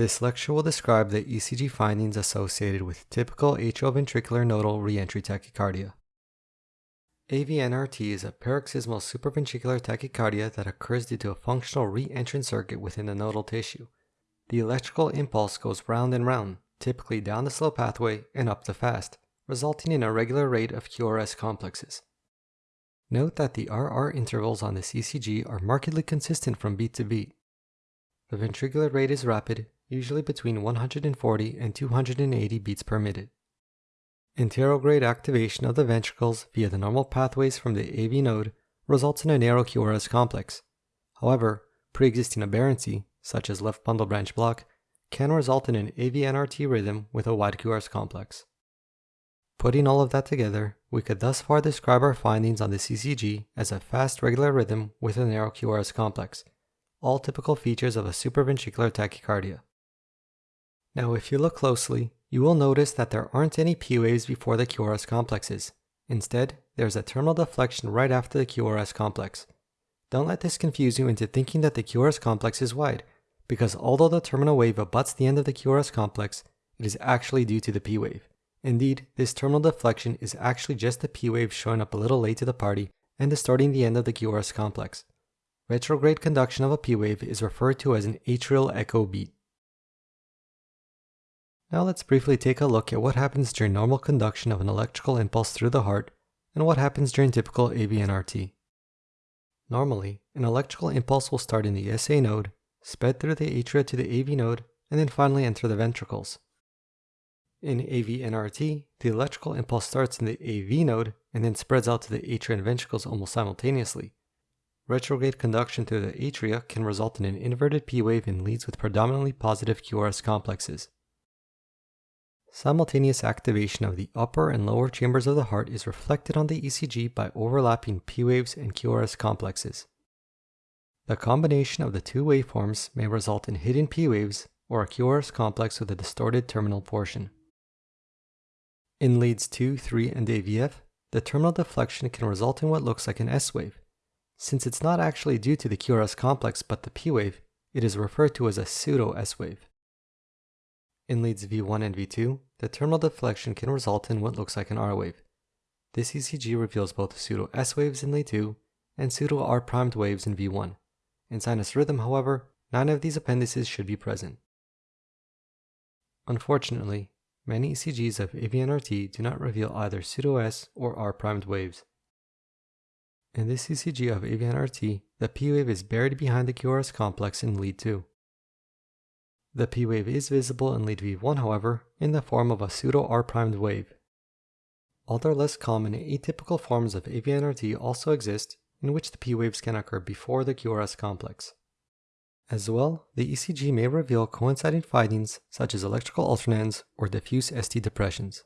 This lecture will describe the ECG findings associated with typical atrioventricular nodal reentry tachycardia. AVNRT is a paroxysmal supraventricular tachycardia that occurs due to a functional re-entrant circuit within the nodal tissue. The electrical impulse goes round and round, typically down the slow pathway and up the fast, resulting in a regular rate of QRS complexes. Note that the RR intervals on this ECG are markedly consistent from beat to beat. The ventricular rate is rapid, usually between 140 and 280 beats per minute. Anterograde activation of the ventricles via the normal pathways from the AV node results in a narrow QRS complex. However, pre-existing aberrancy, such as left bundle branch block, can result in an AVNRT rhythm with a wide QRS complex. Putting all of that together, we could thus far describe our findings on the ECG as a fast regular rhythm with a narrow QRS complex, all typical features of a supraventricular tachycardia. Now if you look closely, you will notice that there aren't any P waves before the QRS complexes. Instead, there's a terminal deflection right after the QRS complex. Don't let this confuse you into thinking that the QRS complex is wide, because although the terminal wave abuts the end of the QRS complex, it is actually due to the P wave. Indeed, this terminal deflection is actually just the P wave showing up a little late to the party and distorting the end of the QRS complex. Retrograde conduction of a P wave is referred to as an atrial echo beat. Now let's briefly take a look at what happens during normal conduction of an electrical impulse through the heart and what happens during typical AVNRT. Normally, an electrical impulse will start in the SA node, sped through the atria to the AV node, and then finally enter the ventricles. In AVNRT, the electrical impulse starts in the AV node and then spreads out to the atria and ventricles almost simultaneously. Retrograde conduction through the atria can result in an inverted P wave in leads with predominantly positive QRS complexes. Simultaneous activation of the upper and lower chambers of the heart is reflected on the ECG by overlapping P waves and QRS complexes. The combination of the two waveforms may result in hidden P waves or a QRS complex with a distorted terminal portion. In leads 2, 3, and AVF, the terminal deflection can result in what looks like an S wave. Since it's not actually due to the QRS complex but the P wave, it is referred to as a pseudo S wave. In leads V1 and V2, the terminal deflection can result in what looks like an R wave. This ECG reveals both pseudo S waves in lead 2 and pseudo R primed waves in V1. In sinus rhythm, however, none of these appendices should be present. Unfortunately, many ECGs of AVNRT do not reveal either pseudo S or R primed waves. In this ECG of AVNRT, the P wave is buried behind the QRS complex in lead 2. The P wave is visible in lead V1 however, in the form of a pseudo R-primed wave. Other less common atypical forms of AVNRT also exist, in which the P waves can occur before the QRS complex. As well, the ECG may reveal coinciding findings such as electrical alternans or diffuse ST depressions.